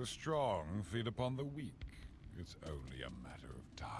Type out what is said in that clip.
The strong feed upon the weak. It's only a matter of time.